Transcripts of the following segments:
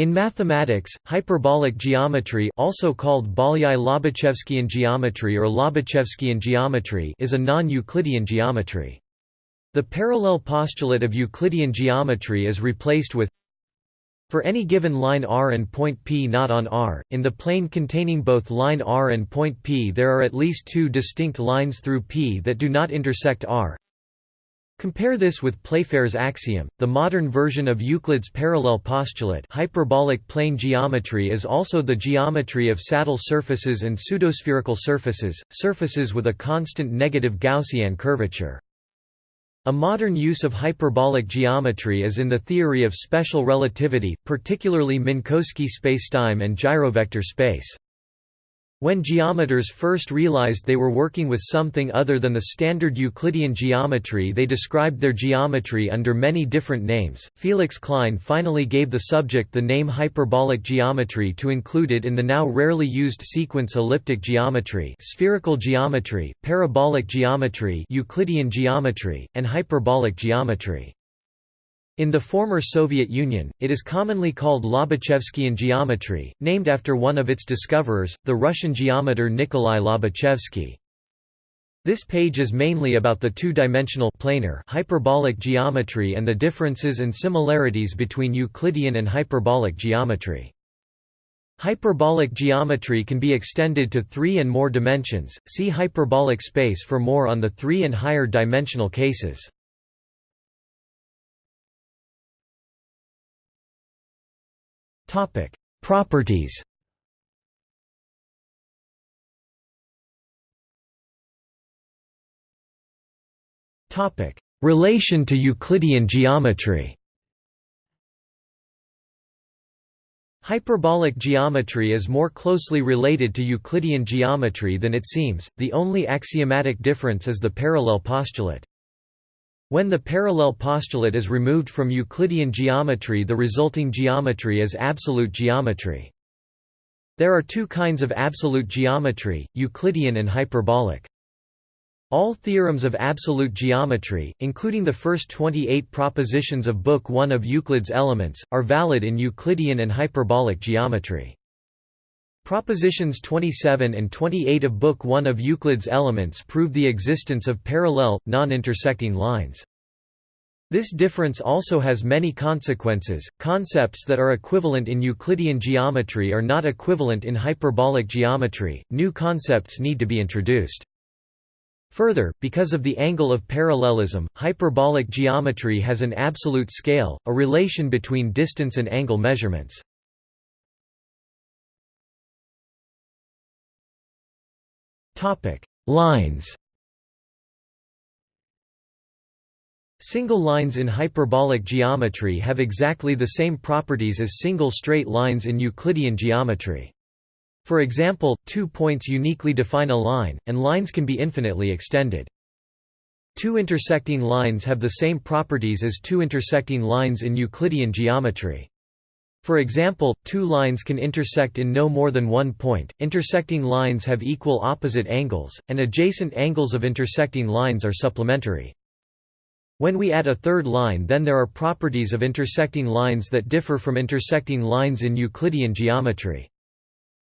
In mathematics, hyperbolic geometry also called Bolyai-Lobachevskian geometry or Lobachevskian geometry is a non-Euclidean geometry. The parallel postulate of Euclidean geometry is replaced with for any given line r and point P not on R, in the plane containing both line r and point P there are at least two distinct lines through P that do not intersect R Compare this with Playfair's axiom. The modern version of Euclid's parallel postulate, hyperbolic plane geometry is also the geometry of saddle surfaces and pseudospherical surfaces, surfaces with a constant negative Gaussian curvature. A modern use of hyperbolic geometry is in the theory of special relativity, particularly Minkowski spacetime and gyrovector space. When geometers first realized they were working with something other than the standard Euclidean geometry they described their geometry under many different names. Felix Klein finally gave the subject the name hyperbolic geometry to include it in the now rarely used sequence elliptic geometry, spherical geometry, parabolic geometry, Euclidean geometry, and hyperbolic geometry. In the former Soviet Union, it is commonly called Lobachevskian geometry, named after one of its discoverers, the Russian geometer Nikolai Lobachevsky. This page is mainly about the two-dimensional planar hyperbolic geometry and the differences and similarities between Euclidean and hyperbolic geometry. Hyperbolic geometry can be extended to three and more dimensions, see hyperbolic space for more on the three and higher dimensional cases. Topic: Properties. Topic: Relation to Euclidean geometry. Hyperbolic geometry is more closely related to Euclidean geometry than it seems, the only axiomatic difference is the parallel postulate. When the parallel postulate is removed from Euclidean geometry the resulting geometry is absolute geometry. There are two kinds of absolute geometry, Euclidean and hyperbolic. All theorems of absolute geometry, including the first 28 propositions of Book 1 of Euclid's Elements, are valid in Euclidean and hyperbolic geometry. Propositions 27 and 28 of Book 1 of Euclid's Elements prove the existence of parallel, non-intersecting lines. This difference also has many consequences. Concepts that are equivalent in Euclidean geometry are not equivalent in hyperbolic geometry, new concepts need to be introduced. Further, because of the angle of parallelism, hyperbolic geometry has an absolute scale, a relation between distance and angle measurements. Lines Single lines in hyperbolic geometry have exactly the same properties as single straight lines in Euclidean geometry. For example, two points uniquely define a line, and lines can be infinitely extended. Two intersecting lines have the same properties as two intersecting lines in Euclidean geometry. For example, two lines can intersect in no more than one point, intersecting lines have equal opposite angles, and adjacent angles of intersecting lines are supplementary. When we add a third line then there are properties of intersecting lines that differ from intersecting lines in Euclidean geometry.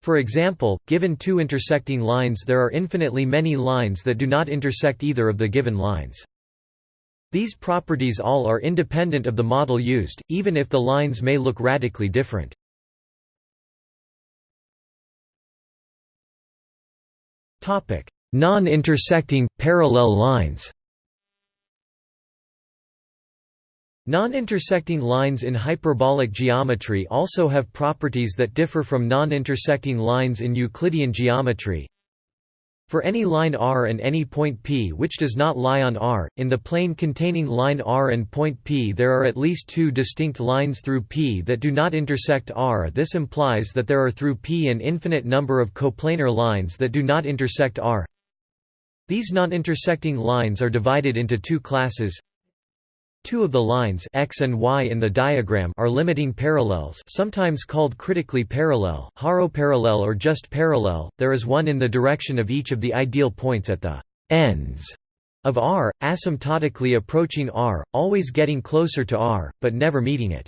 For example, given two intersecting lines there are infinitely many lines that do not intersect either of the given lines. These properties all are independent of the model used, even if the lines may look radically different. Non-intersecting, parallel lines Non-intersecting lines in hyperbolic geometry also have properties that differ from non-intersecting lines in Euclidean geometry. For any line r and any point P which does not lie on R, in the plane containing line r and point P there are at least two distinct lines through P that do not intersect R. This implies that there are through P an infinite number of coplanar lines that do not intersect R. These non-intersecting lines are divided into two classes Two of the lines x and y in the diagram are limiting parallels sometimes called critically parallel, horo-parallel or just parallel, there is one in the direction of each of the ideal points at the ends of R, asymptotically approaching R, always getting closer to R, but never meeting it.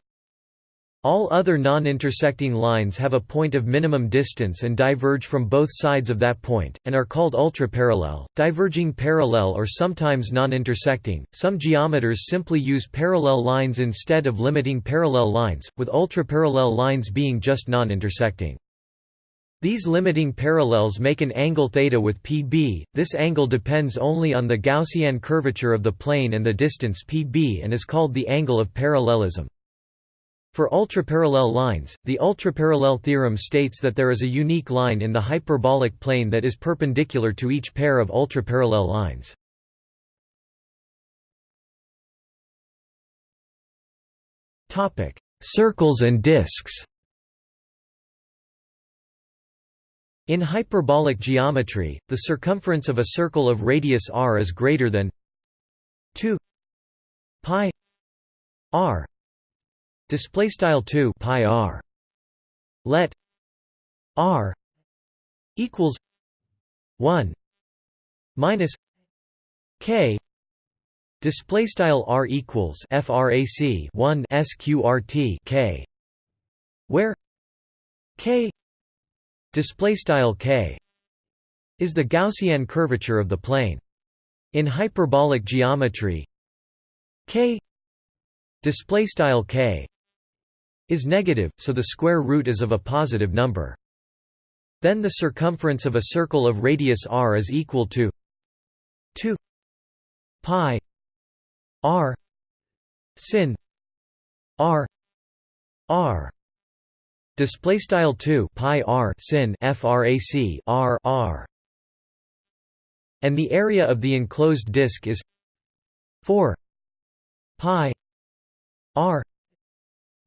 All other non-intersecting lines have a point of minimum distance and diverge from both sides of that point, and are called ultraparallel, diverging parallel or sometimes non-intersecting. Some geometers simply use parallel lines instead of limiting parallel lines, with ultraparallel lines being just non-intersecting. These limiting parallels make an angle theta with pb, this angle depends only on the Gaussian curvature of the plane and the distance pb and is called the angle of parallelism. For ultraparallel lines, the ultraparallel theorem states that there is a unique line in the hyperbolic plane that is perpendicular to each pair of ultraparallel lines. Topic: Circles and disks In hyperbolic geometry, the circumference of a circle of radius r is greater than 2 pi r display style 2 pi r. Let r equals 1 minus k. Display style r equals frac 1 sqrt k where k display style k is the gaussian curvature of the plane. In hyperbolic geometry k display style k is negative, so the square root is of a positive number. Then the circumference of a circle of radius r is equal to 2 pi r sin r r display style 2 pi r sin frac r r and the area of the enclosed disk is 4 pi r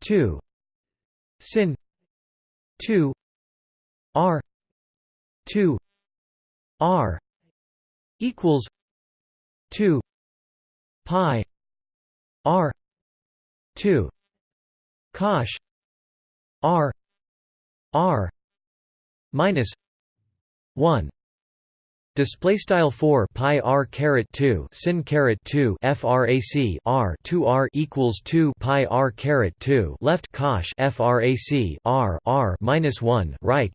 2 sin. 2 r. 2 r. Equals 2 pi. R. 2 cosh. R. R. Minus 1 Display style four pi r caret two sin caret two frac r two r equals two pi r caret two left cosh frac r r minus one right.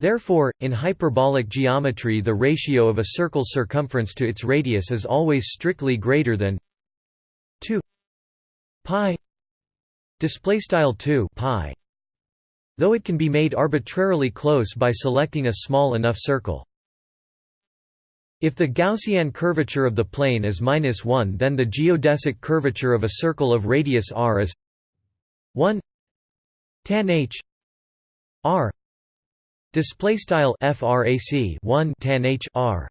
Therefore, in hyperbolic geometry, the ratio of a circle circumference to its radius is always strictly greater than two pi. Display style two pi. Though it can be made arbitrarily close by selecting a small enough circle. If the Gaussian curvature of the plane is minus 1 then the geodesic curvature of a circle of radius r is 1 tan h r. Display style frac 1 tan h r.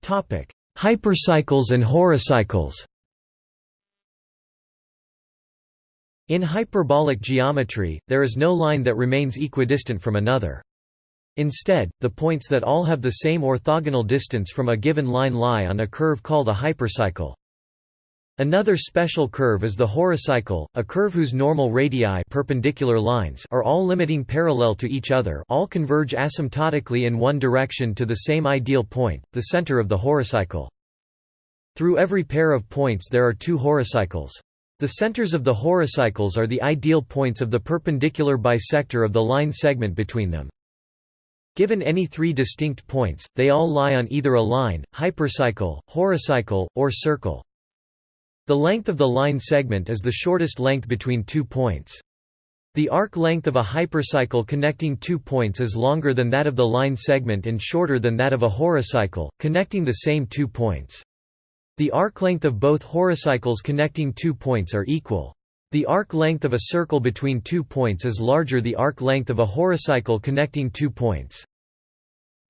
Topic hypercycles and horocycles in hyperbolic geometry there is no line that remains equidistant from another Instead, the points that all have the same orthogonal distance from a given line lie on a curve called a hypercycle. Another special curve is the horocycle, a curve whose normal radii perpendicular lines are all limiting parallel to each other all converge asymptotically in one direction to the same ideal point, the center of the horocycle. Through every pair of points there are two horocycles. The centers of the horocycles are the ideal points of the perpendicular bisector of the line segment between them. Given any three distinct points, they all lie on either a line, hypercycle, horocycle, or circle. The length of the line segment is the shortest length between two points. The arc length of a hypercycle connecting two points is longer than that of the line segment and shorter than that of a horocycle, connecting the same two points. The arc length of both horocycles connecting two points are equal. The arc length of a circle between two points is larger the arc length of a horocycle connecting two points.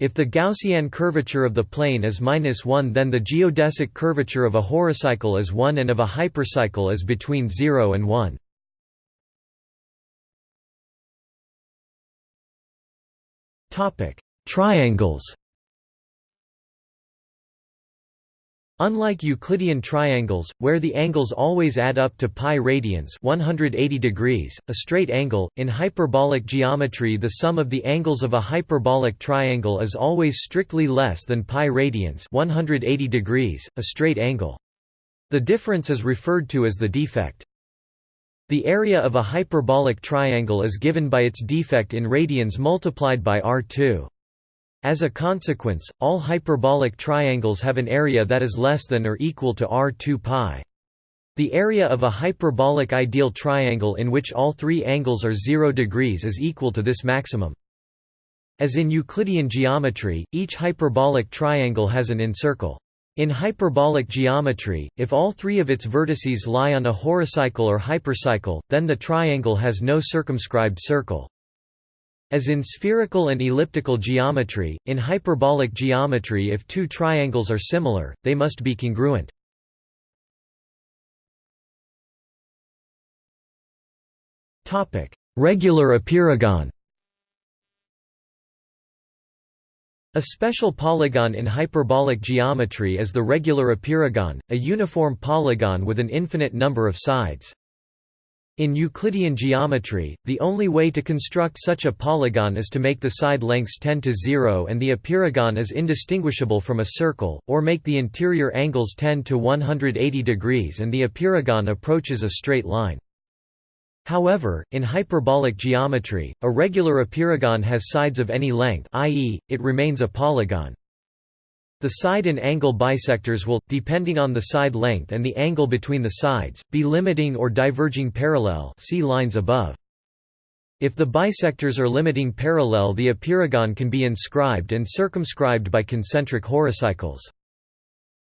If the Gaussian curvature of the plane is minus 1 then the geodesic curvature of a horocycle is 1 and of a hypercycle is between 0 and 1. Triangles Unlike Euclidean triangles, where the angles always add up to pi radians 180 degrees, a straight angle, in hyperbolic geometry the sum of the angles of a hyperbolic triangle is always strictly less than pi radians 180 degrees, a straight angle. The difference is referred to as the defect. The area of a hyperbolic triangle is given by its defect in radians multiplied by r2. As a consequence, all hyperbolic triangles have an area that is less than or equal to r2 pi. The area of a hyperbolic ideal triangle in which all three angles are 0 degrees is equal to this maximum. As in Euclidean geometry, each hyperbolic triangle has an incircle. In hyperbolic geometry, if all three of its vertices lie on a horocycle or hypercycle, then the triangle has no circumscribed circle. As in spherical and elliptical geometry, in hyperbolic geometry if two triangles are similar, they must be congruent. Regular apeirogon A special polygon in hyperbolic geometry is the regular apeirogon, a uniform polygon with an infinite number of sides. In Euclidean geometry, the only way to construct such a polygon is to make the side lengths tend to zero and the apeirogon is indistinguishable from a circle, or make the interior angles tend to 180 degrees and the apeirogon approaches a straight line. However, in hyperbolic geometry, a regular apeirogon has sides of any length i.e., it remains a polygon. The side and angle bisectors will, depending on the side length and the angle between the sides, be limiting or diverging parallel see lines above. If the bisectors are limiting parallel the apeirogon can be inscribed and circumscribed by concentric horocycles.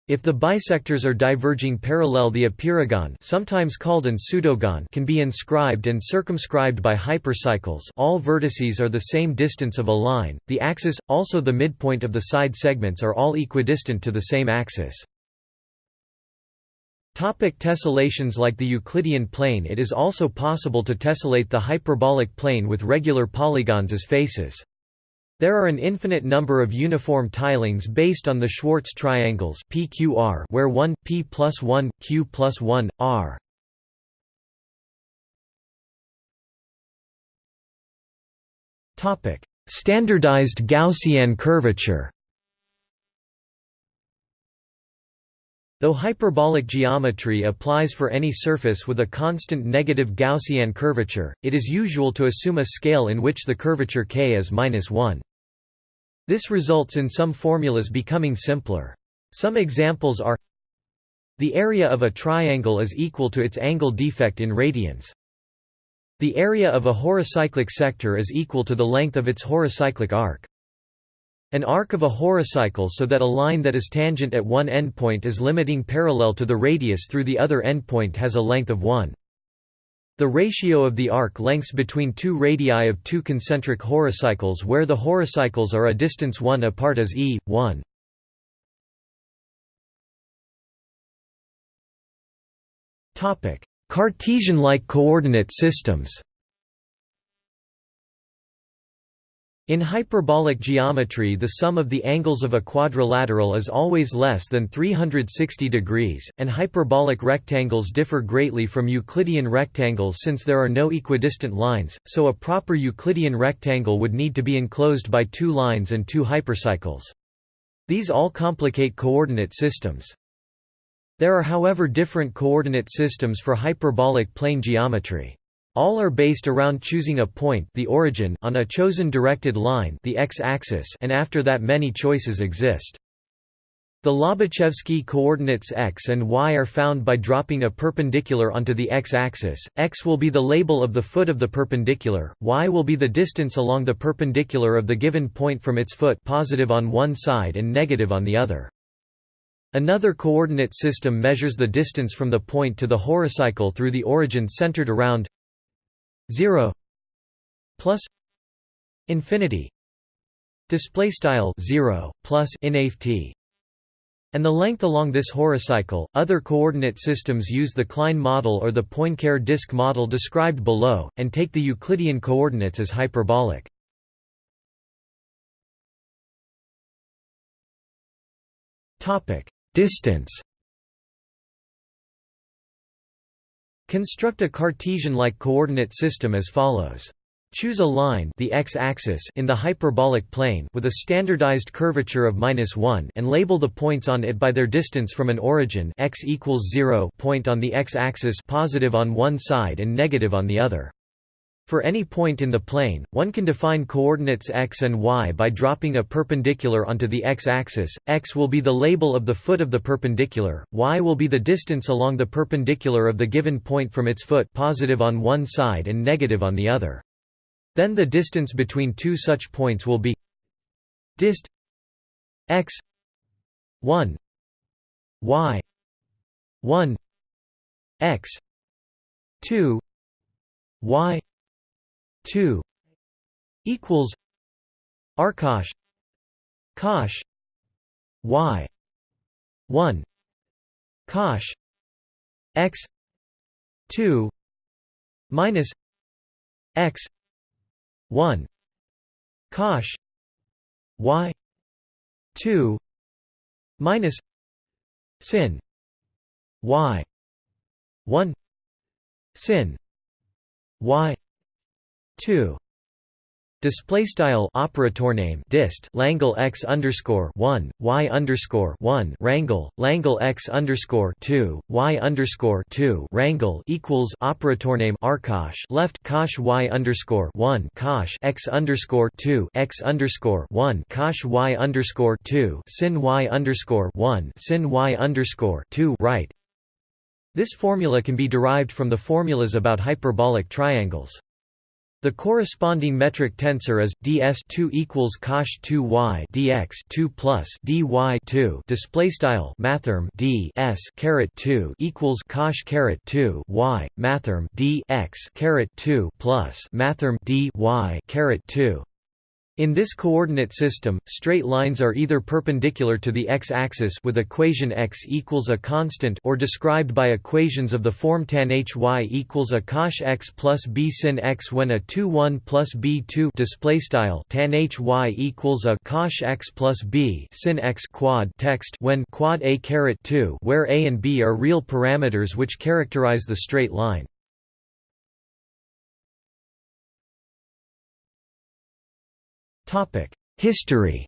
If the bisectors are diverging parallel the apeirogon sometimes called an pseudogon can be inscribed and circumscribed by hypercycles all vertices are the same distance of a line, the axis, also the midpoint of the side segments are all equidistant to the same axis. Topic tessellations Like the Euclidean plane it is also possible to tessellate the hyperbolic plane with regular polygons as faces. There are an infinite number of uniform tilings based on the Schwarz triangles PQR where 1, P plus 1, Q plus 1, R. Standardized Gaussian curvature Though hyperbolic geometry applies for any surface with a constant negative Gaussian curvature, it is usual to assume a scale in which the curvature k is -1. This results in some formulas becoming simpler. Some examples are The area of a triangle is equal to its angle defect in radians. The area of a horocyclic sector is equal to the length of its horocyclic arc. An arc of a horocycle so that a line that is tangent at one endpoint is limiting parallel to the radius through the other endpoint has a length of 1. The ratio of the arc lengths between two radii of two concentric horocycles where the horocycles are a distance 1 apart is e, 1. Cartesian-like coordinate systems In hyperbolic geometry the sum of the angles of a quadrilateral is always less than 360 degrees, and hyperbolic rectangles differ greatly from Euclidean rectangles since there are no equidistant lines, so a proper Euclidean rectangle would need to be enclosed by two lines and two hypercycles. These all complicate coordinate systems. There are however different coordinate systems for hyperbolic plane geometry. All are based around choosing a point the origin on a chosen directed line the x-axis and after that many choices exist. The Lobachevsky coordinates x and y are found by dropping a perpendicular onto the x-axis, x will be the label of the foot of the perpendicular, y will be the distance along the perpendicular of the given point from its foot positive on one side and negative on the other. Another coordinate system measures the distance from the point to the horocycle through the origin centered around 0 plus infinity display style 0 plus inft and the length along this horocycle. Other coordinate systems use the Klein model or the Poincare disk model described below, and take the Euclidean coordinates as hyperbolic. Distance Construct a Cartesian-like coordinate system as follows. Choose a line the x-axis in the hyperbolic plane with a standardized curvature of -1 and label the points on it by their distance from an origin x equals 0 point on the x-axis positive on one side and negative on the other. For any point in the plane, one can define coordinates x and y by dropping a perpendicular onto the x-axis, x will be the label of the foot of the perpendicular, y will be the distance along the perpendicular of the given point from its foot positive on one side and negative on the other. Then the distance between two such points will be dist x 1 y 1 x 2 y 2 equals arcosh cosh y 1 cosh x 2 minus x 1 cosh y 2 minus sin y 1 sin y 2 Display style operator name dist Langle x underscore one y underscore one Rangle Langle x underscore two y underscore two Rangle equals operator name arcosh left cosh y underscore one cosh x underscore two x underscore one cosh y underscore two sin y underscore one sin y underscore two right. This formula can be derived from the formulas about hyperbolic triangles. The corresponding metric tensor is ds2 equals cosh 2y dx 2 plus dy 2 display style mathrm d s caret 2 equals cosh caret 2 y mathrm d x caret 2 plus mathrm d y caret 2 in this coordinate system, straight lines are either perpendicular to the x-axis with equation x equals a constant or described by equations of the form tan hy equals a cosh x plus b sin x when a 2 1 plus b 2 display style tan hy equals a cosh x plus b sin x quad text when quad a caret 2 where a and b are real parameters which characterize the straight line. History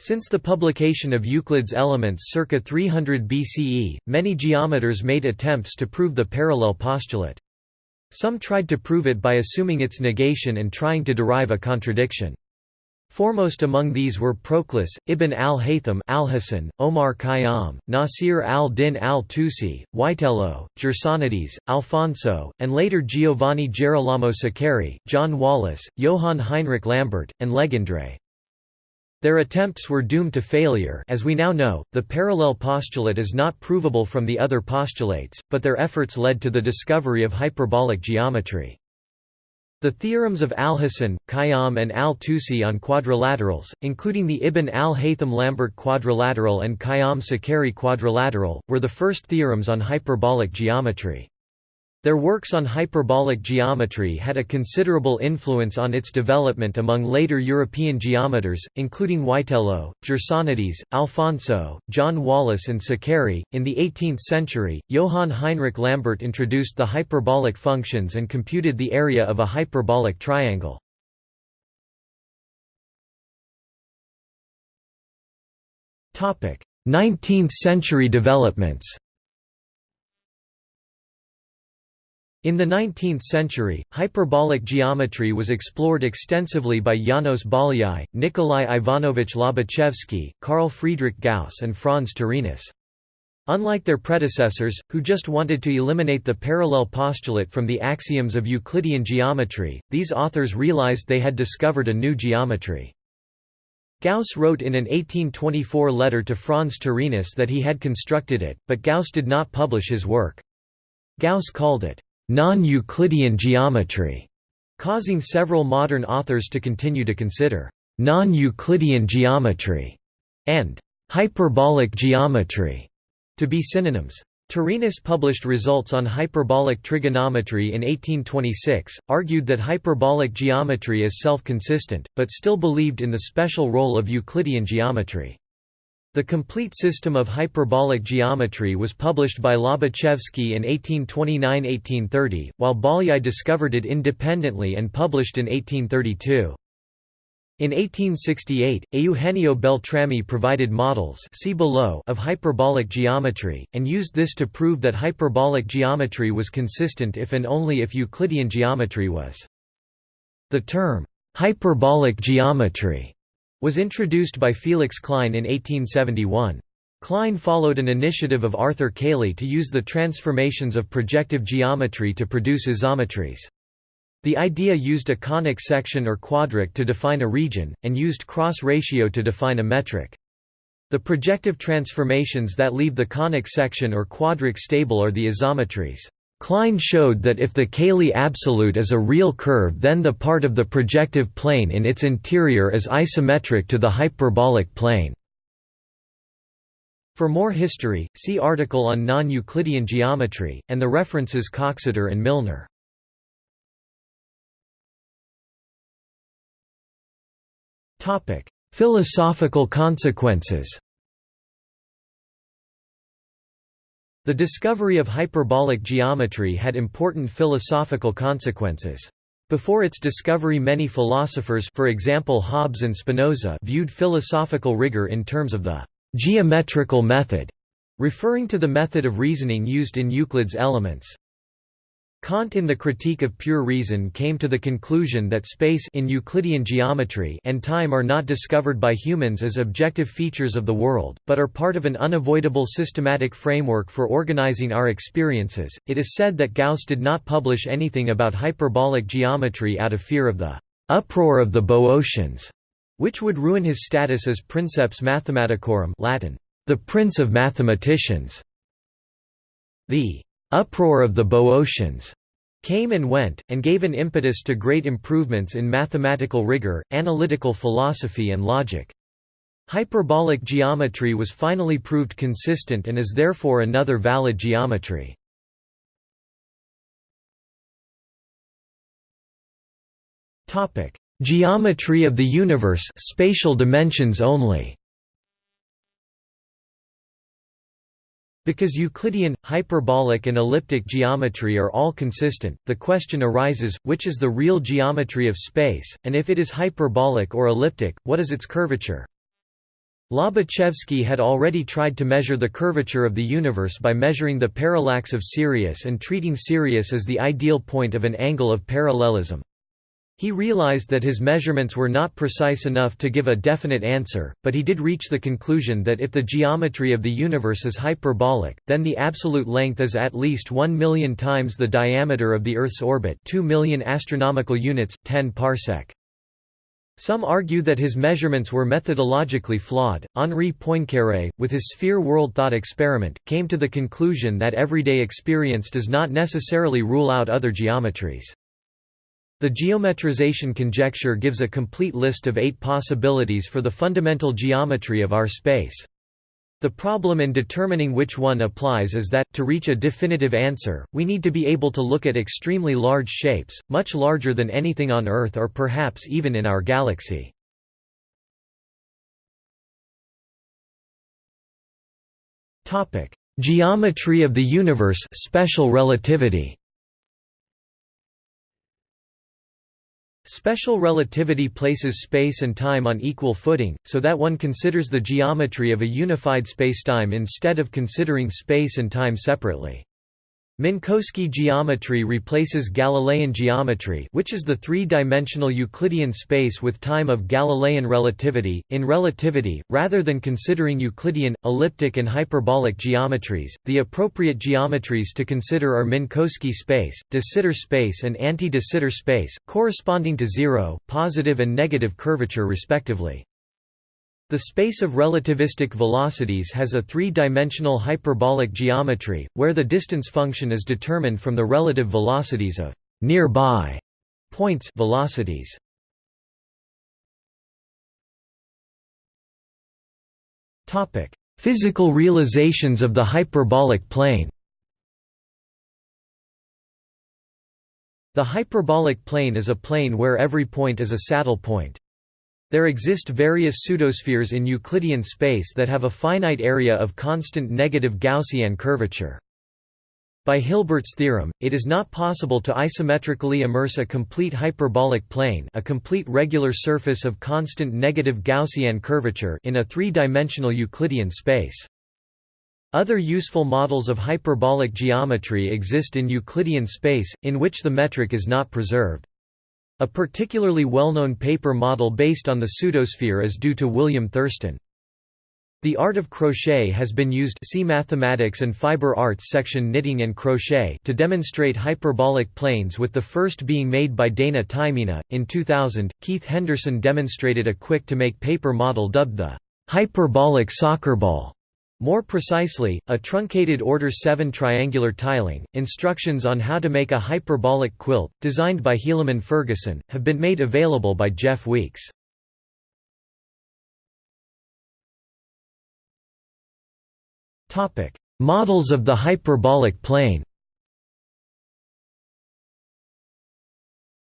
Since the publication of Euclid's Elements circa 300 BCE, many geometers made attempts to prove the parallel postulate. Some tried to prove it by assuming its negation and trying to derive a contradiction. Foremost among these were Proclus, Ibn al-Haytham al-Hasan, Omar Khayyam, Nasir al-Din al-Tusi, Witelo, Gersonides, Alfonso, and later Giovanni Girolamo Saccheri, John Wallis, Johann Heinrich Lambert, and Legendre. Their attempts were doomed to failure as we now know, the parallel postulate is not provable from the other postulates, but their efforts led to the discovery of hyperbolic geometry. The theorems of Alhazen, Khayyam and al-Tusi on quadrilaterals, including the Ibn al-Haytham-Lambert quadrilateral and Khayyam-Saccheri quadrilateral, were the first theorems on hyperbolic geometry. Their works on hyperbolic geometry had a considerable influence on its development among later European geometers, including Witelo, Gersonides, Alfonso, John Wallis and Saccheri. In the 18th century, Johann Heinrich Lambert introduced the hyperbolic functions and computed the area of a hyperbolic triangle. Topic: 19th century developments. In the 19th century, hyperbolic geometry was explored extensively by Janos Bolyai, Nikolai Ivanovich Lobachevsky, Carl Friedrich Gauss and Franz Taurinus. Unlike their predecessors, who just wanted to eliminate the parallel postulate from the axioms of Euclidean geometry, these authors realized they had discovered a new geometry. Gauss wrote in an 1824 letter to Franz Taurinus that he had constructed it, but Gauss did not publish his work. Gauss called it non-Euclidean geometry, causing several modern authors to continue to consider non-Euclidean geometry and hyperbolic geometry to be synonyms. Taurinus published results on hyperbolic trigonometry in 1826, argued that hyperbolic geometry is self-consistent, but still believed in the special role of Euclidean geometry. The complete system of hyperbolic geometry was published by Lobachevsky in 1829–1830, while Bolyai discovered it independently and published in 1832. In 1868, Eugenio Beltrami provided models see below of hyperbolic geometry, and used this to prove that hyperbolic geometry was consistent if and only if Euclidean geometry was. The term, hyperbolic geometry was introduced by Felix Klein in 1871. Klein followed an initiative of Arthur Cayley to use the transformations of projective geometry to produce isometries. The idea used a conic section or quadric to define a region, and used cross ratio to define a metric. The projective transformations that leave the conic section or quadric stable are the isometries. Klein showed that if the Cayley absolute is a real curve then the part of the projective plane in its interior is isometric to the hyperbolic plane. For more history, see article on non-Euclidean geometry, and the references Coxeter and Milnor. Philosophical consequences The discovery of hyperbolic geometry had important philosophical consequences. Before its discovery many philosophers for example Hobbes and Spinoza viewed philosophical rigor in terms of the «geometrical method», referring to the method of reasoning used in Euclid's Elements. Kant in the Critique of Pure Reason came to the conclusion that space in Euclidean geometry and time are not discovered by humans as objective features of the world, but are part of an unavoidable systematic framework for organizing our experiences. It is said that Gauss did not publish anything about hyperbolic geometry out of fear of the uproar of the Boeotians, which would ruin his status as princeps mathematicorum Latin, the prince of mathematicians. The uproar of the Boeotians came and went, and gave an impetus to great improvements in mathematical rigor, analytical philosophy and logic. Hyperbolic geometry was finally proved consistent and is therefore another valid geometry. Geometry of the universe spatial dimensions only Because Euclidean, hyperbolic and elliptic geometry are all consistent, the question arises, which is the real geometry of space, and if it is hyperbolic or elliptic, what is its curvature? Lobachevsky had already tried to measure the curvature of the universe by measuring the parallax of Sirius and treating Sirius as the ideal point of an angle of parallelism. He realized that his measurements were not precise enough to give a definite answer, but he did reach the conclusion that if the geometry of the universe is hyperbolic, then the absolute length is at least 1 million times the diameter of the Earth's orbit 2 million astronomical units, 10 parsec. Some argue that his measurements were methodologically flawed. Henri Poincaré, with his sphere world thought experiment, came to the conclusion that everyday experience does not necessarily rule out other geometries. The geometrization conjecture gives a complete list of eight possibilities for the fundamental geometry of our space. The problem in determining which one applies is that, to reach a definitive answer, we need to be able to look at extremely large shapes, much larger than anything on Earth or perhaps even in our galaxy. Geometry of the universe special relativity Special relativity places space and time on equal footing, so that one considers the geometry of a unified spacetime instead of considering space and time separately. Minkowski geometry replaces Galilean geometry which is the three-dimensional Euclidean space with time of Galilean relativity. In relativity, rather than considering Euclidean, elliptic and hyperbolic geometries, the appropriate geometries to consider are Minkowski space, de Sitter space and anti-de Sitter space, corresponding to zero, positive and negative curvature respectively. The space of relativistic velocities has a three-dimensional hyperbolic geometry, where the distance function is determined from the relative velocities of nearby points velocities. Topic: Physical realizations of the hyperbolic plane. The hyperbolic plane is a plane where every point is a saddle point. There exist various pseudospheres in Euclidean space that have a finite area of constant negative Gaussian curvature. By Hilbert's theorem, it is not possible to isometrically immerse a complete hyperbolic plane a complete regular surface of constant negative Gaussian curvature in a three-dimensional Euclidean space. Other useful models of hyperbolic geometry exist in Euclidean space, in which the metric is not preserved. A particularly well-known paper model based on the pseudosphere is due to William Thurston. The art of crochet has been used see Mathematics and Fiber Arts section Knitting and crochet to demonstrate hyperbolic planes with the first being made by Dana Taimina. In 2000, Keith Henderson demonstrated a quick-to-make paper model dubbed the hyperbolic soccer ball. More precisely, a truncated order 7 triangular tiling. Instructions on how to make a hyperbolic quilt, designed by Helaman Ferguson, have been made available by Jeff Weeks. Models of the hyperbolic plane.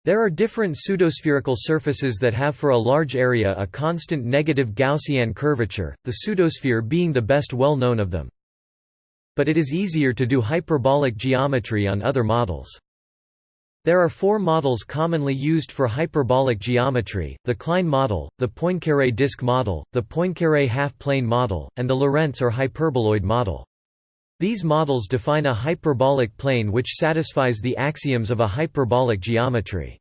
There are different pseudospherical surfaces that have for a large area a constant negative Gaussian curvature, the pseudosphere being the best well known of them. But it is easier to do hyperbolic geometry on other models. There are four models commonly used for hyperbolic geometry, the Klein model, the Poincaré disk model, the Poincaré half-plane model, and the Lorentz or hyperboloid model. These models define a hyperbolic plane which satisfies the axioms of a hyperbolic geometry.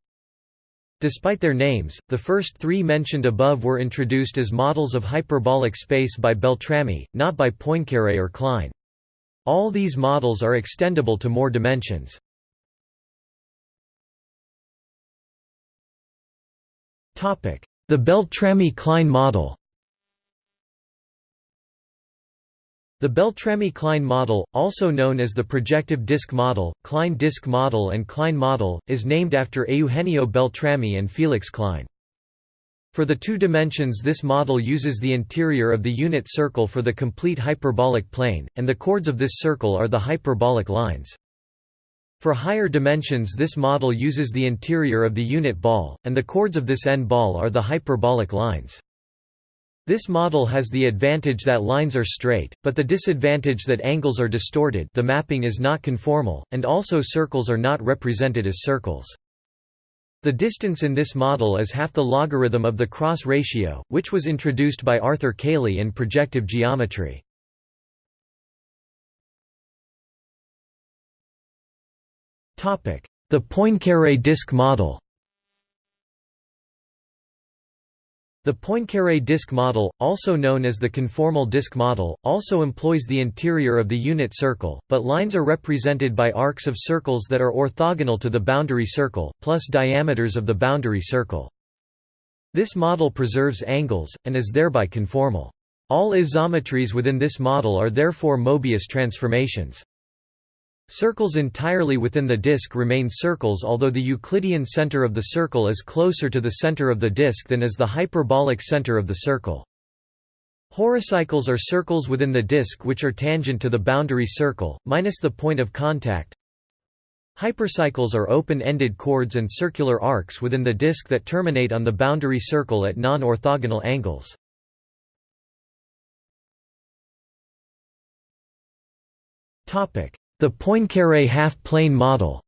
Despite their names, the first three mentioned above were introduced as models of hyperbolic space by Beltrami, not by Poincaré or Klein. All these models are extendable to more dimensions. The Beltrami-Klein model The Beltrami-Klein model, also known as the projective disk model, Klein disk model and Klein model, is named after Eugenio Beltrami and Felix Klein. For the two dimensions this model uses the interior of the unit circle for the complete hyperbolic plane, and the chords of this circle are the hyperbolic lines. For higher dimensions this model uses the interior of the unit ball, and the chords of this n-ball are the hyperbolic lines. This model has the advantage that lines are straight, but the disadvantage that angles are distorted the mapping is not conformal, and also circles are not represented as circles. The distance in this model is half the logarithm of the cross ratio, which was introduced by Arthur Cayley in projective geometry. The Poincaré disk model The Poincaré disk model, also known as the conformal disk model, also employs the interior of the unit circle, but lines are represented by arcs of circles that are orthogonal to the boundary circle, plus diameters of the boundary circle. This model preserves angles, and is thereby conformal. All isometries within this model are therefore Mobius transformations. Circles entirely within the disk remain circles although the Euclidean center of the circle is closer to the center of the disk than is the hyperbolic center of the circle. Horocycles are circles within the disk which are tangent to the boundary circle, minus the point of contact. Hypercycles are open-ended chords and circular arcs within the disk that terminate on the boundary circle at non-orthogonal angles. Topic: the Poincaré half-plane model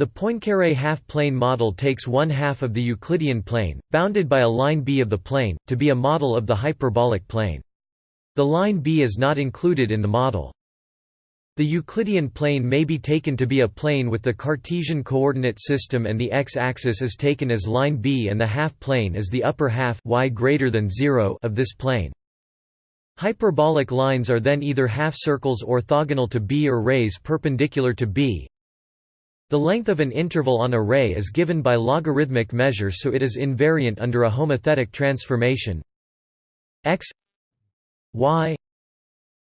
The Poincaré half-plane model takes one half of the Euclidean plane, bounded by a line B of the plane, to be a model of the hyperbolic plane. The line B is not included in the model. The Euclidean plane may be taken to be a plane with the Cartesian coordinate system and the x-axis is taken as line B and the half-plane is the upper half y greater than 0 of this plane. Hyperbolic lines are then either half-circles orthogonal to B or rays perpendicular to B. The length of an interval on a ray is given by logarithmic measure so it is invariant under a homothetic transformation x y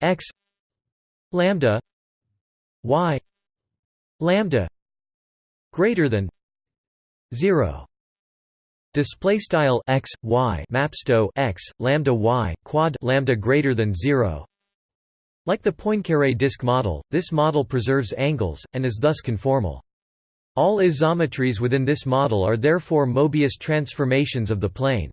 x lambda y lambda greater than 0 display style x y mapsto x lambda y quad lambda greater than 0 like the Poincaré disk model this model preserves angles and is thus conformal All isometries within this model are therefore Mobius transformations of the plane.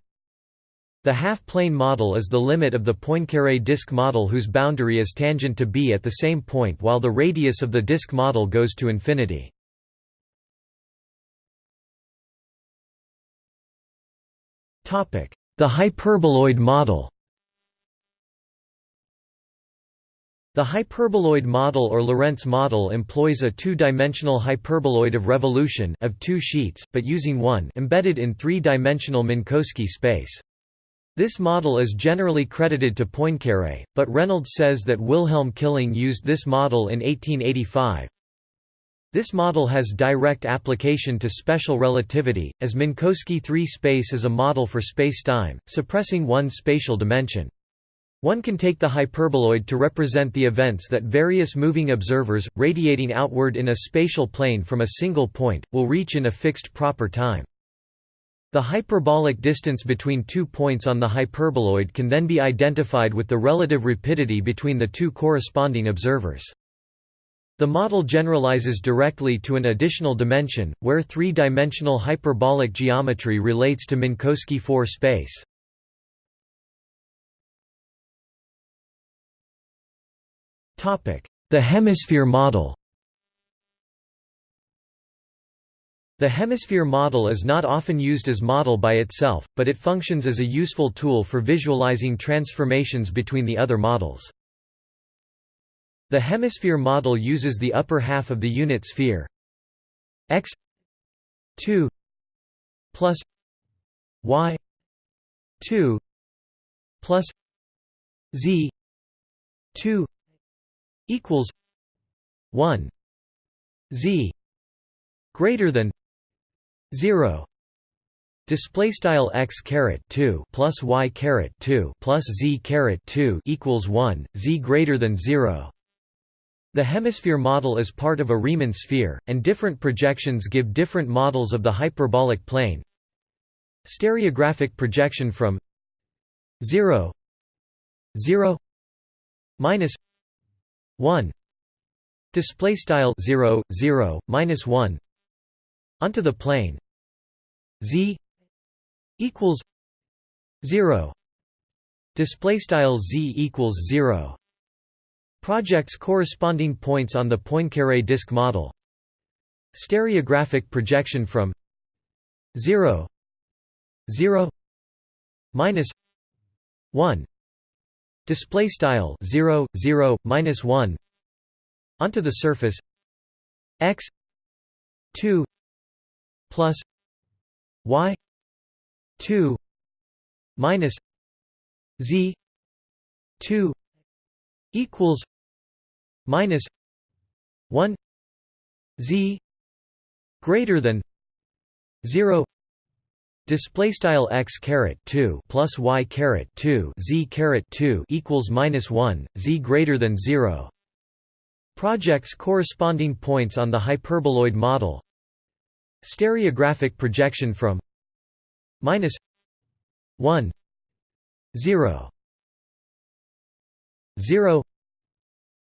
The half-plane model is the limit of the Poincaré disk model whose boundary is tangent to B at the same point while the radius of the disk model goes to infinity. The hyperboloid model The hyperboloid model or Lorentz model employs a two-dimensional hyperboloid of revolution of two sheets, but using one embedded in three-dimensional Minkowski space. This model is generally credited to Poincaré, but Reynolds says that Wilhelm Killing used this model in 1885. This model has direct application to special relativity, as Minkowski 3 space is a model for spacetime, suppressing one spatial dimension. One can take the hyperboloid to represent the events that various moving observers, radiating outward in a spatial plane from a single point, will reach in a fixed proper time. The hyperbolic distance between two points on the hyperboloid can then be identified with the relative rapidity between the two corresponding observers. The model generalizes directly to an additional dimension, where three-dimensional hyperbolic geometry relates to Minkowski 4 space. The hemisphere model The hemisphere model is not often used as model by itself, but it functions as a useful tool for visualizing transformations between the other models. The hemisphere model uses the upper half of the unit sphere. X 2 plus y 2 plus z 2 equals 1 z greater than 0 display style x caret 2 plus y caret 2 plus z caret 2 equals 1 z greater than 0 the hemisphere model is part of a Riemann sphere, and different projections give different models of the hyperbolic plane. Stereographic projection from 0 0 minus 1 display style 0 0 minus 1 onto the plane. Z equals 0 display style z equals 0 projects corresponding points on the Poincaré disk model. Stereographic projection from 0 0 minus 1 display style 0 0 minus 1 onto the surface. X 2 plus y 2 minus z 2 equals minus 1 z greater than 0 display style x caret 2 plus y caret 2 z caret 2 equals minus 1 z greater than 0 projects corresponding points on the hyperboloid model. Stereographic projection from minus 1 0 0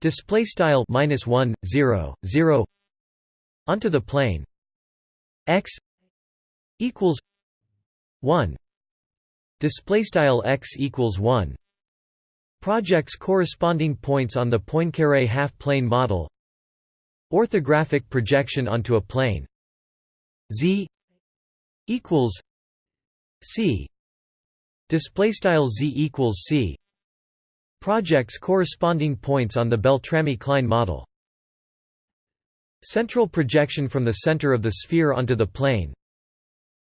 display style minus 1 0 0 onto the plane. X equals 1 display style x equals 1 projects corresponding points on the Poincaré half-plane model. Orthographic projection onto a plane. Z equals C. Display style Z equals C projects corresponding points on the Beltrami-Klein model. Central projection from the center of the sphere onto the plane.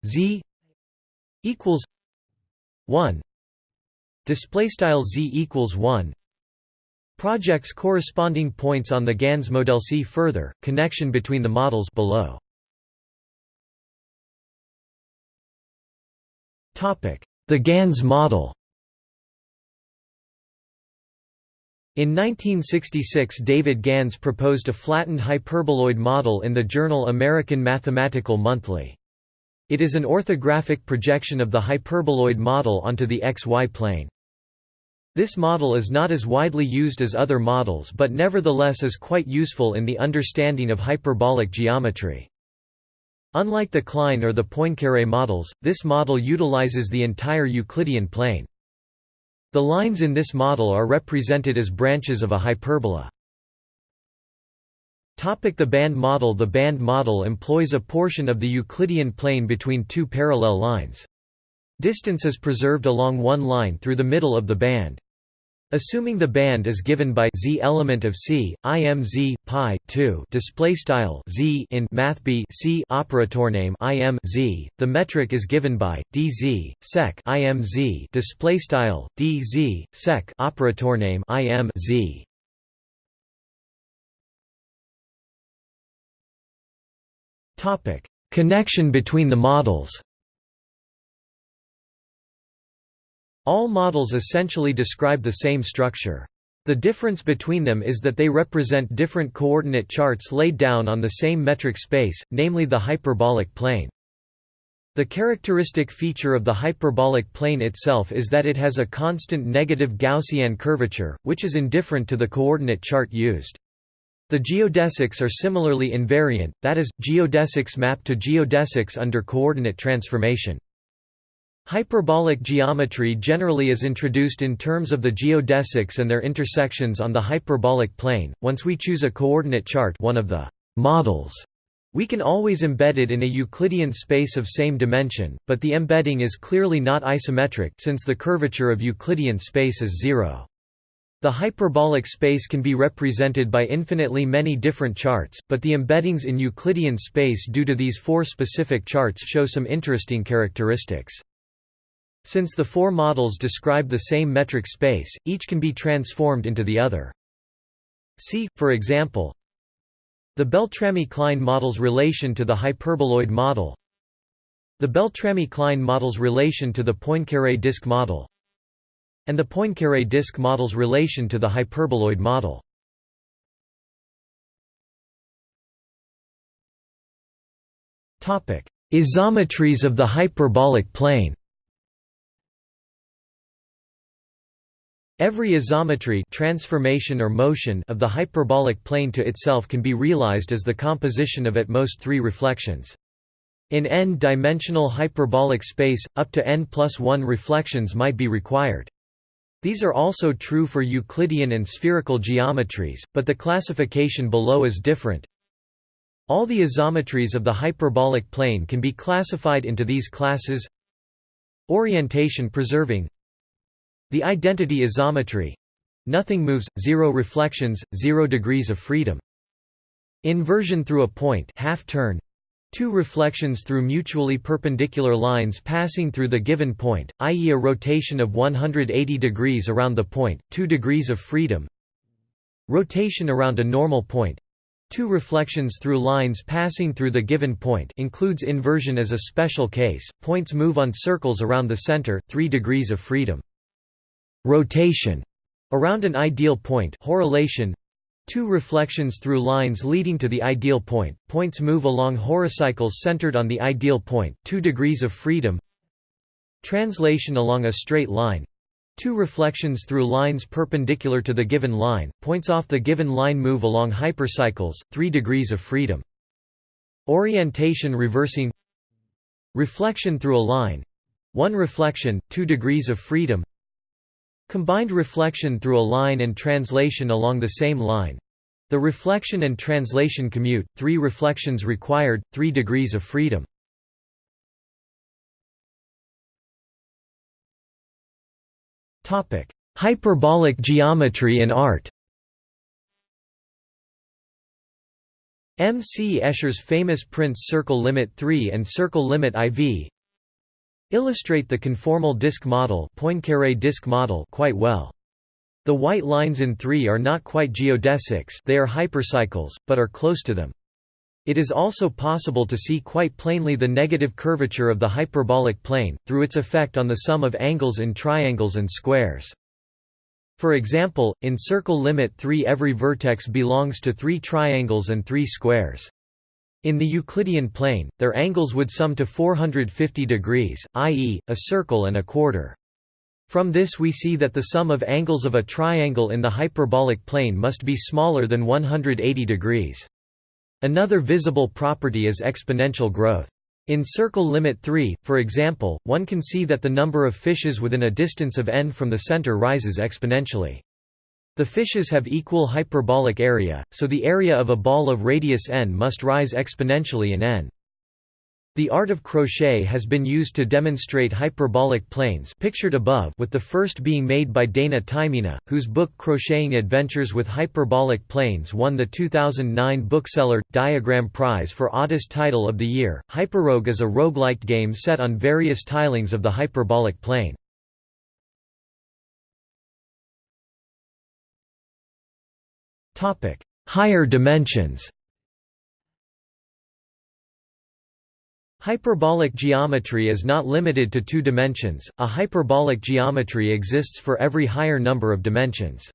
Z equals 1 display style Z equals 1 projects corresponding points on the GANS model see further connection between the models below. Topic. The GANS model In 1966 David Gans proposed a flattened hyperboloid model in the journal American Mathematical Monthly. It is an orthographic projection of the hyperboloid model onto the xy plane. This model is not as widely used as other models but nevertheless is quite useful in the understanding of hyperbolic geometry. Unlike the Klein or the Poincaré models, this model utilizes the entire Euclidean plane. The lines in this model are represented as branches of a hyperbola. Topic the band model The band model employs a portion of the Euclidean plane between two parallel lines. Distance is preserved along one line through the middle of the band. Assuming the band is given by z element of C, im z pi 2 display style z in math b c operator name im z, the metric is given by dz sec im z display style dz sec operator name im z. Topic: Connection between the models. All models essentially describe the same structure. The difference between them is that they represent different coordinate charts laid down on the same metric space, namely the hyperbolic plane. The characteristic feature of the hyperbolic plane itself is that it has a constant negative Gaussian curvature, which is indifferent to the coordinate chart used. The geodesics are similarly invariant, that is, geodesics map to geodesics under coordinate transformation. Hyperbolic geometry generally is introduced in terms of the geodesics and their intersections on the hyperbolic plane. Once we choose a coordinate chart, one of the models, we can always embed it in a Euclidean space of same dimension, but the embedding is clearly not isometric since the curvature of Euclidean space is zero. The hyperbolic space can be represented by infinitely many different charts, but the embeddings in Euclidean space due to these four specific charts show some interesting characteristics. Since the four models describe the same metric space, each can be transformed into the other. See, for example, the Beltrami-Klein model's relation to the hyperboloid model the Beltrami-Klein model's relation to the Poincaré disk model and the Poincaré disk model's relation to the hyperboloid model. Isometries of the hyperbolic plane Every isometry transformation or motion of the hyperbolic plane to itself can be realized as the composition of at most three reflections. In n-dimensional hyperbolic space, up to n plus 1 reflections might be required. These are also true for Euclidean and spherical geometries, but the classification below is different. All the isometries of the hyperbolic plane can be classified into these classes Orientation preserving the identity isometry. Nothing moves, zero reflections, zero degrees of freedom. Inversion through a point half turn. Two reflections through mutually perpendicular lines passing through the given point, i.e. a rotation of 180 degrees around the point, 2 degrees of freedom. Rotation around a normal point. Two reflections through lines passing through the given point includes inversion as a special case, points move on circles around the center, 3 degrees of freedom rotation around an ideal point horolation Two reflections through lines leading to the ideal point, points move along horocycles centered on the ideal point 2 degrees of freedom Translation along a straight line Two reflections through lines perpendicular to the given line, points off the given line move along hypercycles, 3 degrees of freedom. Orientation reversing Reflection through a line 1 reflection, 2 degrees of freedom Combined reflection through a line and translation along the same line. The reflection and translation commute, three reflections required, three degrees of freedom. Hyperbolic geometry in art M. C. Escher's famous prints Circle Limit 3 and Circle Limit IV illustrate the conformal disk model, Poincaré disk model quite well. The white lines in 3 are not quite geodesics they are hypercycles, but are close to them. It is also possible to see quite plainly the negative curvature of the hyperbolic plane, through its effect on the sum of angles in triangles and squares. For example, in circle limit 3 every vertex belongs to three triangles and three squares. In the Euclidean plane, their angles would sum to 450 degrees, i.e., a circle and a quarter. From this we see that the sum of angles of a triangle in the hyperbolic plane must be smaller than 180 degrees. Another visible property is exponential growth. In circle limit 3, for example, one can see that the number of fishes within a distance of n from the center rises exponentially. The fishes have equal hyperbolic area, so the area of a ball of radius n must rise exponentially in n. The art of crochet has been used to demonstrate hyperbolic planes pictured above with the first being made by Dana Taimina, whose book Crocheting Adventures with Hyperbolic Planes won the 2009 Bookseller Diagram Prize for oddest title of the year. Hyperrogue is a roguelike game set on various tilings of the hyperbolic plane. Higher dimensions. Hyperbolic geometry is not limited to two dimensions, a hyperbolic geometry exists for every higher number of dimensions.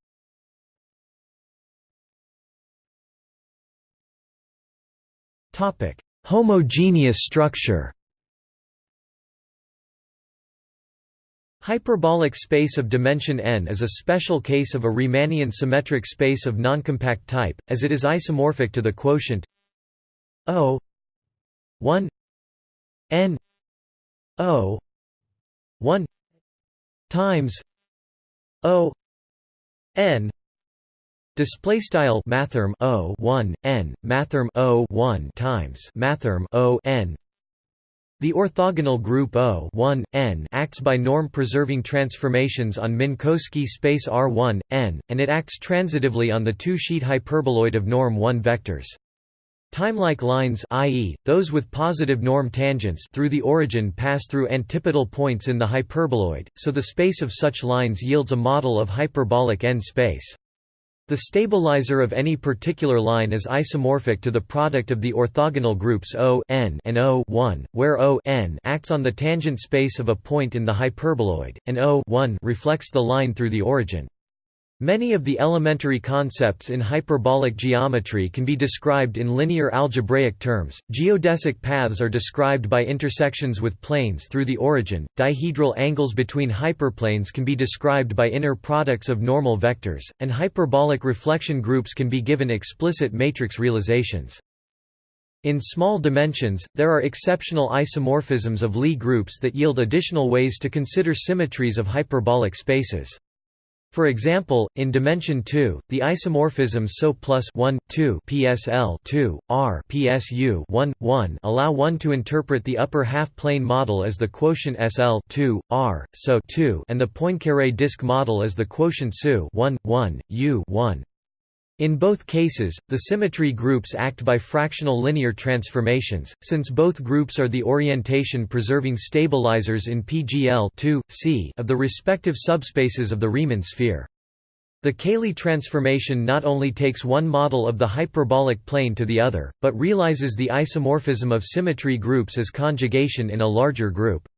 Homogeneous structure Hyperbolic space of dimension n is a special case of a Riemannian symmetric space of noncompact type, as it is isomorphic to the quotient O 1 n o 1 times o n display style mathrm o 1 n mathrm o 1 times mathrm o n the orthogonal group O 1, n acts by norm-preserving transformations on Minkowski space R1, n, and it acts transitively on the two-sheet hyperboloid of norm 1 vectors. Timelike lines i.e., those with positive norm tangents through the origin pass through antipodal points in the hyperboloid, so the space of such lines yields a model of hyperbolic n-space. The stabilizer of any particular line is isomorphic to the product of the orthogonal groups O n and O 1, where O n acts on the tangent space of a point in the hyperboloid, and O 1 reflects the line through the origin. Many of the elementary concepts in hyperbolic geometry can be described in linear algebraic terms. Geodesic paths are described by intersections with planes through the origin. Dihedral angles between hyperplanes can be described by inner products of normal vectors, and hyperbolic reflection groups can be given explicit matrix realizations. In small dimensions, there are exceptional isomorphisms of Lie groups that yield additional ways to consider symmetries of hyperbolic spaces. For example, in dimension 2, the isomorphisms SO plus 1, 2 PSL 2, R PSU 1, 1 allow one to interpret the upper half-plane model as the quotient SL 2, R, SO 2 and the Poincaré disk model as the quotient SU 1, 1, U 1. In both cases, the symmetry groups act by fractional linear transformations, since both groups are the orientation-preserving stabilizers in PGL C of the respective subspaces of the Riemann sphere. The Cayley transformation not only takes one model of the hyperbolic plane to the other, but realizes the isomorphism of symmetry groups as conjugation in a larger group.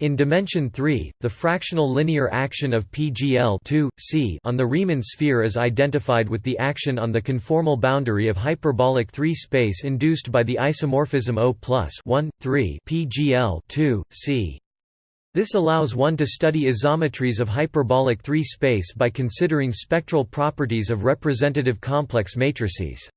In dimension 3, the fractional linear action of PGL C on the Riemann sphere is identified with the action on the conformal boundary of hyperbolic 3 space induced by the isomorphism O plus 1, 3 PGL C. This allows one to study isometries of hyperbolic 3 space by considering spectral properties of representative complex matrices.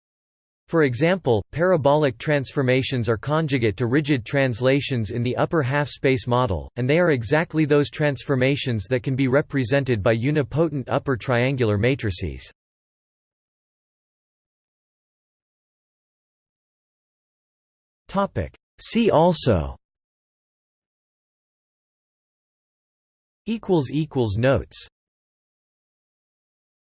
For example, parabolic transformations are conjugate to rigid translations in the upper half-space model, and they are exactly those transformations that can be represented by unipotent upper triangular matrices. See also Notes